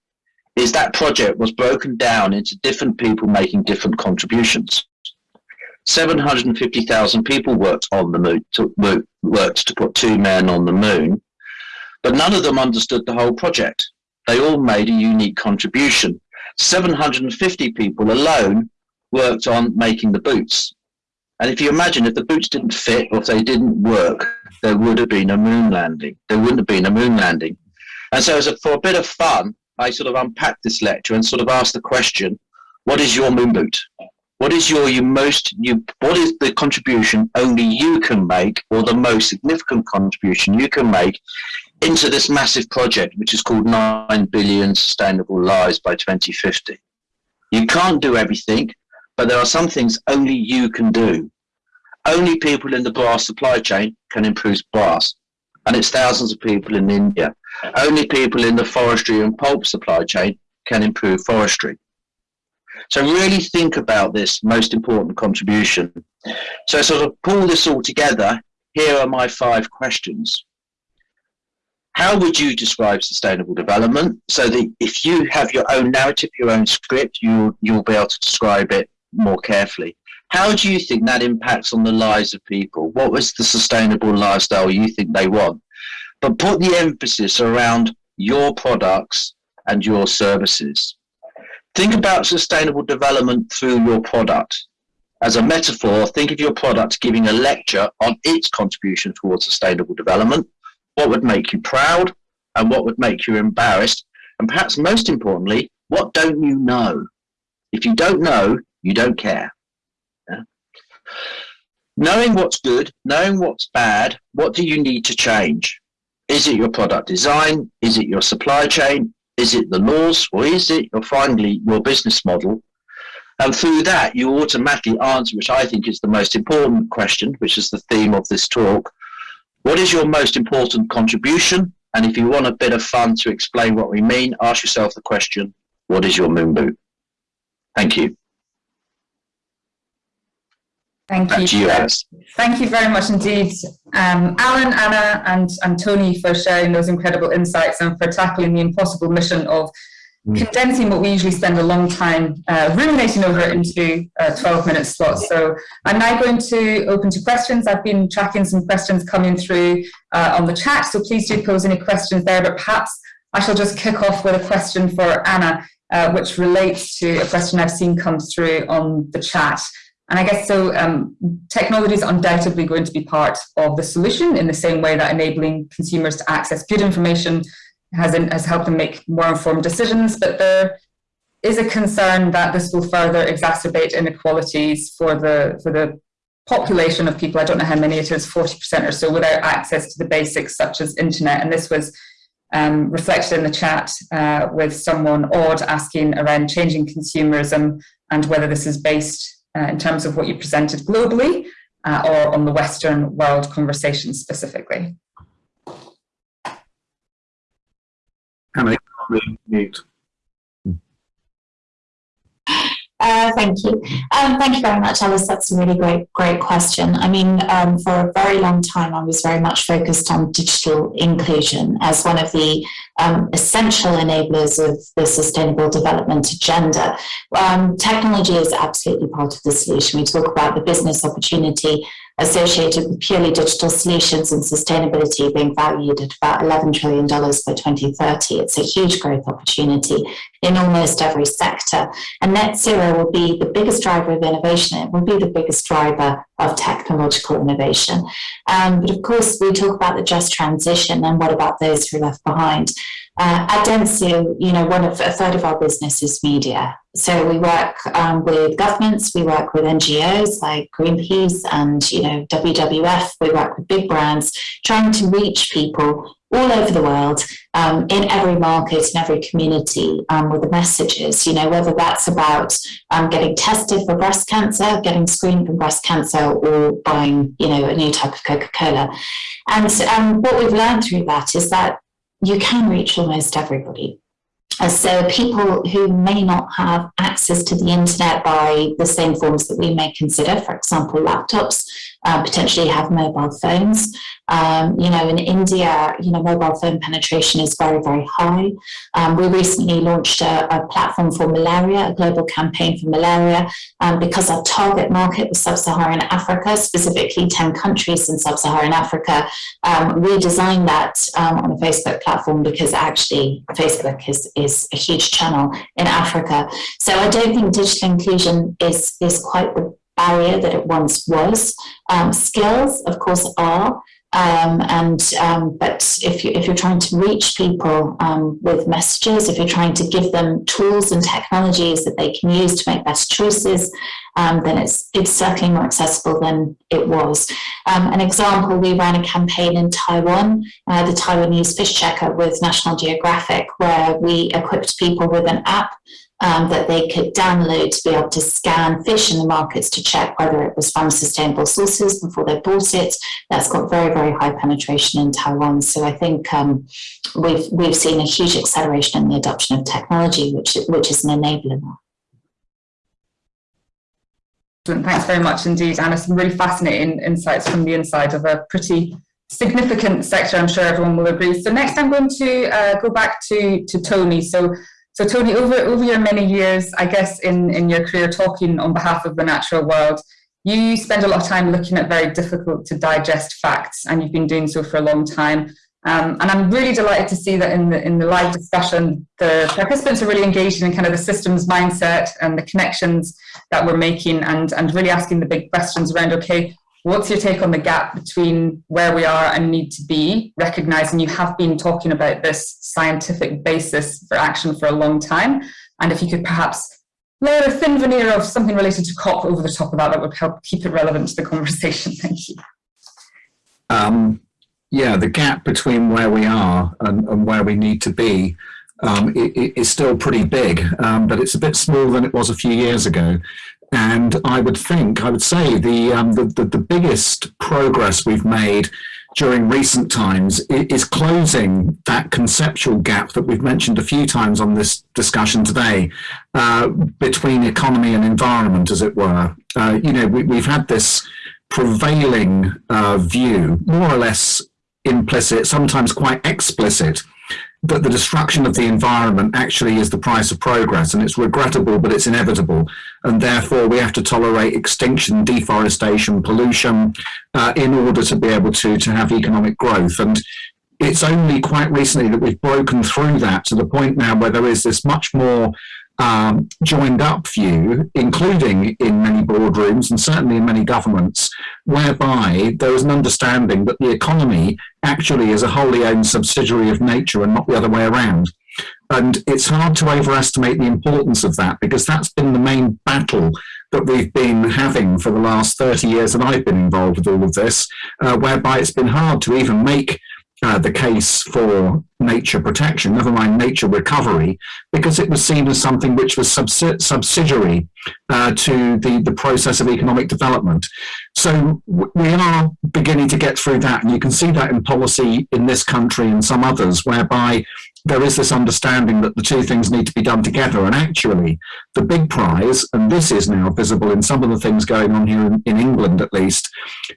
Is that project was broken down into different people making different contributions. 750,000 people worked on the moon, to, worked to put two men on the moon, but none of them understood the whole project. They all made a unique contribution. 750 people alone worked on making the boots. And if you imagine if the boots didn't fit or if they didn't work, there would have been a moon landing. There wouldn't have been a moon landing. And so, a, for a bit of fun, I sort of unpacked this lecture and sort of asked the question: What is your moon boot? What is your you most you? What is the contribution only you can make, or the most significant contribution you can make into this massive project, which is called Nine Billion Sustainable Lives by 2050? You can't do everything, but there are some things only you can do. Only people in the brass supply chain can improve brass, and it's thousands of people in India. Only people in the forestry and pulp supply chain can improve forestry. So really think about this most important contribution. So sort of pull this all together, here are my five questions. How would you describe sustainable development so that if you have your own narrative, your own script, you, you'll be able to describe it more carefully? How do you think that impacts on the lives of people? What was the sustainable lifestyle you think they want? But put the emphasis around your products and your services. Think about sustainable development through your product. As a metaphor, think of your product giving a lecture on its contribution towards sustainable development. What would make you proud and what would make you embarrassed? And perhaps most importantly, what don't you know? If you don't know, you don't care. Yeah? Knowing what's good, knowing what's bad, what do you need to change? Is it your product design? Is it your supply chain? Is it the laws? Or is it your, finally your business model? And through that, you automatically answer, which I think is the most important question, which is the theme of this talk. What is your most important contribution? And if you want a bit of fun to explain what we mean, ask yourself the question, what is your moon boot? Thank you. Thank Back you. Thank you very much indeed, um, Alan, Anna, and, and Tony for sharing those incredible insights and for tackling the impossible mission of condensing what we usually spend a long time uh, ruminating over into uh, 12 minute slots. So I'm now going to open to questions. I've been tracking some questions coming through uh, on the chat, so please do pose any questions there, but perhaps I shall just kick off with a question for Anna, uh, which relates to a question I've seen come through on the chat. And I guess so um, technology is undoubtedly going to be part of the solution in the same way that enabling consumers to access good information has, in, has helped them make more informed decisions. But there is a concern that this will further exacerbate inequalities for the, for the population of people, I don't know how many it is, 40% or so, without access to the basics such as internet. And this was um, reflected in the chat uh, with someone odd asking around changing consumerism and whether this is based uh, in terms of what you presented globally uh, or on the Western world conversation specifically. Mute. Uh, thank you. Um, thank you very much, Alice. That's a really great, great question. I mean, um, for a very long time, I was very much focused on digital inclusion as one of the um, essential enablers of the sustainable development agenda. Um, technology is absolutely part of the solution. We talk about the business opportunity associated with purely digital solutions and sustainability being valued at about $11 trillion by 2030. It's a huge growth opportunity in almost every sector. And net zero will be the biggest driver of innovation. It will be the biggest driver of technological innovation. Um, but of course, we talk about the just transition and what about those who are left behind? Uh, at Dentsu, you know, one of a third of our business is media. So we work um, with governments, we work with NGOs like Greenpeace and you know WWF. We work with big brands, trying to reach people all over the world, um, in every market, in every community, um, with the messages. You know whether that's about um, getting tested for breast cancer, getting screened for breast cancer, or buying you know a new type of Coca Cola. And um, what we've learned through that is that you can reach almost everybody. Uh, so people who may not have access to the internet by the same forms that we may consider, for example, laptops, uh, potentially have mobile phones. Um, you know, in India, you know, mobile phone penetration is very, very high. Um, we recently launched a, a, platform for malaria, a global campaign for malaria, um, because our target market was sub-Saharan Africa, specifically 10 countries in sub-Saharan Africa. Um, we designed that um, on a Facebook platform because actually Facebook is, is a huge channel in Africa. So I don't think digital inclusion is, is quite the barrier that it once was. Um, skills, of course, are. Um, and um, but if you if you're trying to reach people um, with messages, if you're trying to give them tools and technologies that they can use to make better choices, um, then it's it's certainly more accessible than it was. Um, an example: we ran a campaign in Taiwan, uh, the Taiwanese fish checker with National Geographic, where we equipped people with an app um, that they could download to be able to scan fish in the markets to check whether it was from sustainable sources before they bought it. That's got very, very high penetration in Taiwan. So I think um, we've, we've seen a huge acceleration in the adoption of technology, which, which is an enabler. Thanks very much indeed, Anna. Some really fascinating insights from the inside of a pretty significant sector, I'm sure everyone will agree. So next I'm going to uh, go back to, to Tony. So so Tony, over, over your many years, I guess in, in your career talking on behalf of the natural world, you spend a lot of time looking at very difficult to digest facts and you've been doing so for a long time. Um, and I'm really delighted to see that in the, in the live discussion, the participants are really engaged in kind of the systems mindset and the connections that we're making and, and really asking the big questions around, okay, What's your take on the gap between where we are and need to be, recognizing you have been talking about this scientific basis for action for a long time? And if you could perhaps layer a thin veneer of something related to COP over the top of that, that would help keep it relevant to the conversation. Thank you. Um, yeah, the gap between where we are and, and where we need to be um, is still pretty big, um, but it's a bit smaller than it was a few years ago. And I would think, I would say the, um, the, the, the, biggest progress we've made during recent times is closing that conceptual gap that we've mentioned a few times on this discussion today uh, between economy and environment, as it were. Uh, you know, we, have had this prevailing uh, view, more or less implicit, sometimes quite explicit, that the destruction of the environment actually is the price of progress and it's regrettable but it's inevitable. And therefore we have to tolerate extinction deforestation pollution uh, in order to be able to to have economic growth. And it's only quite recently that we've broken through that to the point now where there is this much more um, joined up view, including in many boardrooms and certainly in many governments, whereby there is an understanding that the economy actually is a wholly owned subsidiary of nature and not the other way around. And it's hard to overestimate the importance of that because that's been the main battle that we've been having for the last 30 years that I've been involved with all of this, uh, whereby it's been hard to even make uh, the case for nature protection, never mind nature recovery, because it was seen as something which was subsi subsidiary uh, to the, the process of economic development. So we are beginning to get through that, and you can see that in policy in this country and some others, whereby there is this understanding that the two things need to be done together. And actually, the big prize, and this is now visible in some of the things going on here in, in England at least,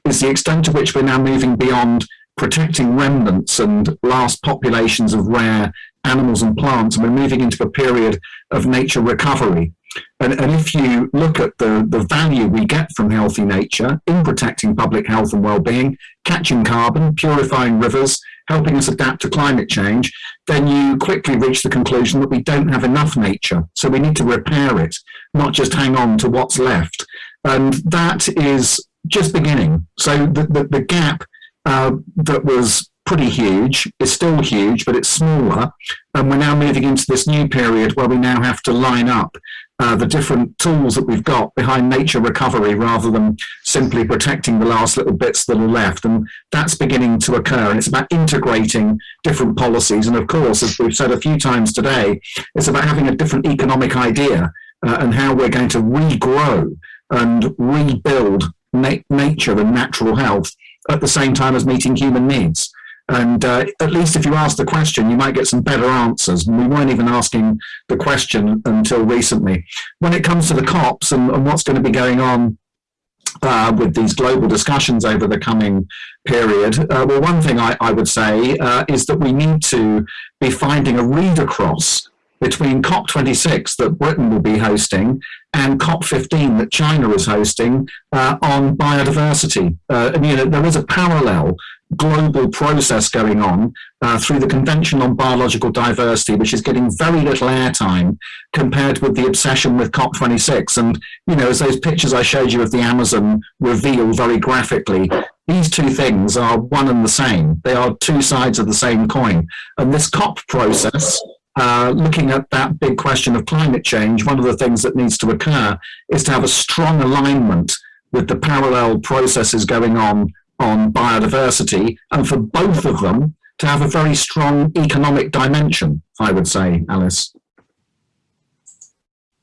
is the extent to which we're now moving beyond protecting remnants and last populations of rare animals and plants, and we're moving into a period of nature recovery. And, and if you look at the, the value we get from healthy nature in protecting public health and well-being, catching carbon, purifying rivers, helping us adapt to climate change, then you quickly reach the conclusion that we don't have enough nature. So we need to repair it, not just hang on to what's left. And that is just beginning. So the, the, the gap uh, that was pretty huge. It's still huge, but it's smaller. And we're now moving into this new period where we now have to line up uh, the different tools that we've got behind nature recovery rather than simply protecting the last little bits that are left. And that's beginning to occur. And it's about integrating different policies. And of course, as we've said a few times today, it's about having a different economic idea uh, and how we're going to regrow and rebuild na nature and natural health at the same time as meeting human needs. And uh, at least if you ask the question, you might get some better answers. We weren't even asking the question until recently. When it comes to the COPs and, and what's going to be going on uh, with these global discussions over the coming period, uh, well, one thing I, I would say uh, is that we need to be finding a read across between COP26 that Britain will be hosting and COP15 that China is hosting uh, on biodiversity. Uh, and, you know, there is a parallel global process going on uh, through the Convention on Biological Diversity, which is getting very little airtime compared with the obsession with COP26. And, you know, as those pictures I showed you of the Amazon reveal very graphically, these two things are one and the same. They are two sides of the same coin. And this COP process uh, looking at that big question of climate change, one of the things that needs to occur is to have a strong alignment with the parallel processes going on on biodiversity, and for both of them to have a very strong economic dimension, I would say, Alice.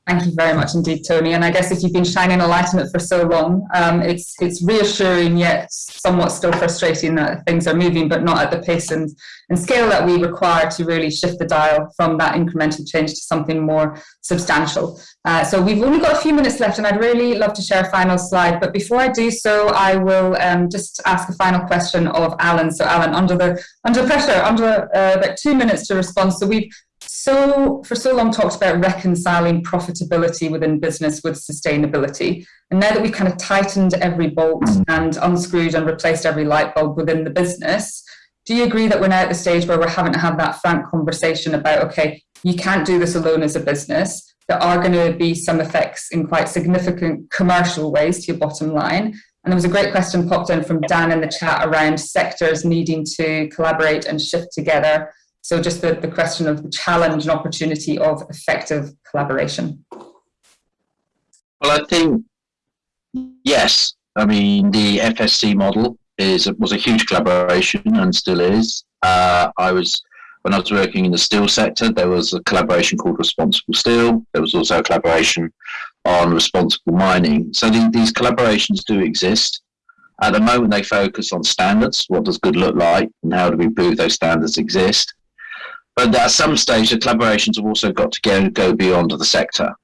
Thank you very much indeed, Tony. And I guess if you've been shining a light on it for so long, um, it's it's reassuring yet somewhat still frustrating that things are moving, but not at the pace and, and scale that we require to really shift the dial from that incremental change to something more substantial. Uh, so we've only got a few minutes left and I'd really love to share a final slide. But before I do so, I will um, just ask a final question of Alan. So Alan, under the under pressure, under uh, about two minutes to respond. So we've so for so long talked about reconciling profitability within business with sustainability. And now that we've kind of tightened every bolt mm. and unscrewed and replaced every light bulb within the business, do you agree that we're now at the stage where we're having to have that frank conversation about, okay, you can't do this alone as a business. There are going to be some effects in quite significant commercial ways to your bottom line. And there was a great question popped in from Dan in the chat around sectors needing to collaborate and shift together so just the, the question of the challenge and opportunity of effective collaboration. Well, I think, yes. I mean, the FSC model is was a huge collaboration and still is. Uh, I was when I was working in the steel sector, there was a collaboration called Responsible Steel. There was also a collaboration on responsible mining. So the, these collaborations do exist. At the moment, they focus on standards. What does good look like, and how do we prove those standards exist? But at some stage, the collaborations have also got to go, go beyond the sector.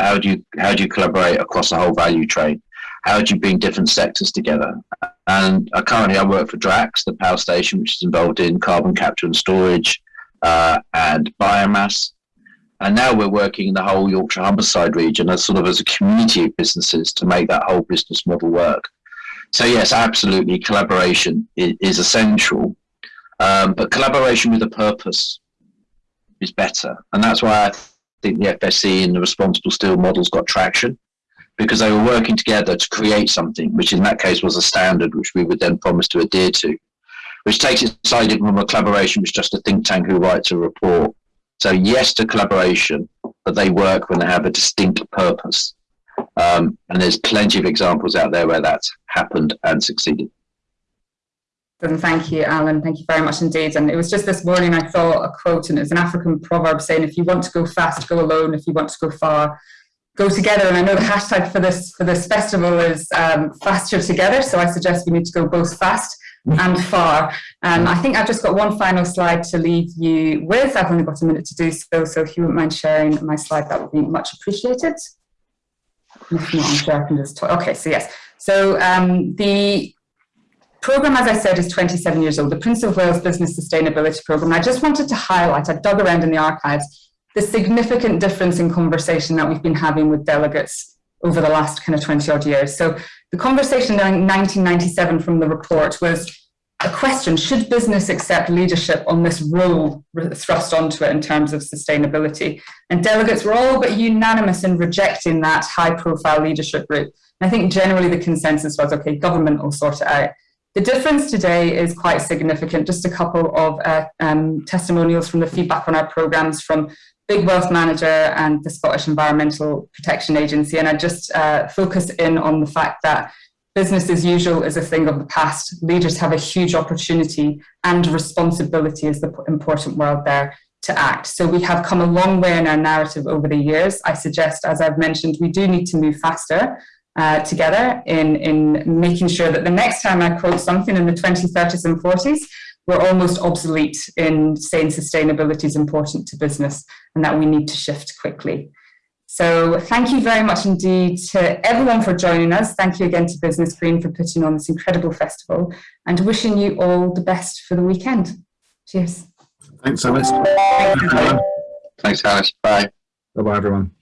How do you how do you collaborate across the whole value chain? How do you bring different sectors together? And uh, currently, I work for Drax, the power station, which is involved in carbon capture and storage uh, and biomass. And now we're working in the whole Yorkshire Humberside region as sort of as a community of businesses to make that whole business model work. So yes, absolutely, collaboration is, is essential, um, but collaboration with a purpose is better. And that's why I think the FSC and the responsible steel models got traction because they were working together to create something, which in that case was a standard, which we would then promise to adhere to, which takes it side from a collaboration, which is just a think tank who writes a report. So yes to collaboration, but they work when they have a distinct purpose. Um, and there's plenty of examples out there where that's happened and succeeded. And thank you, Alan. Thank you very much indeed. And it was just this morning I saw a quote, and it's an African proverb saying, "If you want to go fast, go alone. If you want to go far, go together." And I know the hashtag for this for this festival is um, faster together. So I suggest we need to go both fast and far. Um, I think I've just got one final slide to leave you with. I've only got a minute to do so. So if you wouldn't mind sharing my slide, that would be much appreciated. If not, I'm sure I can just talk. Okay, so yes. So um, the program, as I said, is 27 years old, the Prince of Wales Business Sustainability Program. I just wanted to highlight, I dug around in the archives, the significant difference in conversation that we've been having with delegates over the last kind of 20 odd years. So the conversation in 1997 from the report was a question, should business accept leadership on this role thrust onto it in terms of sustainability? And delegates were all but unanimous in rejecting that high profile leadership route. And I think generally the consensus was, okay, government will sort it out. The difference today is quite significant. Just a couple of uh, um, testimonials from the feedback on our programs from Big Wealth Manager and the Scottish Environmental Protection Agency. And I just uh, focus in on the fact that business as usual is a thing of the past. Leaders have a huge opportunity and responsibility is the important word there to act. So we have come a long way in our narrative over the years. I suggest, as I've mentioned, we do need to move faster uh, together in, in making sure that the next time I quote something in the 20s, 30s and 40s, we're almost obsolete in saying sustainability is important to business and that we need to shift quickly. So thank you very much indeed to everyone for joining us. Thank you again to Business Green for putting on this incredible festival and wishing you all the best for the weekend. Cheers. Thanks, Alice. Thank. Thanks, Alice. Bye. Bye-bye, everyone.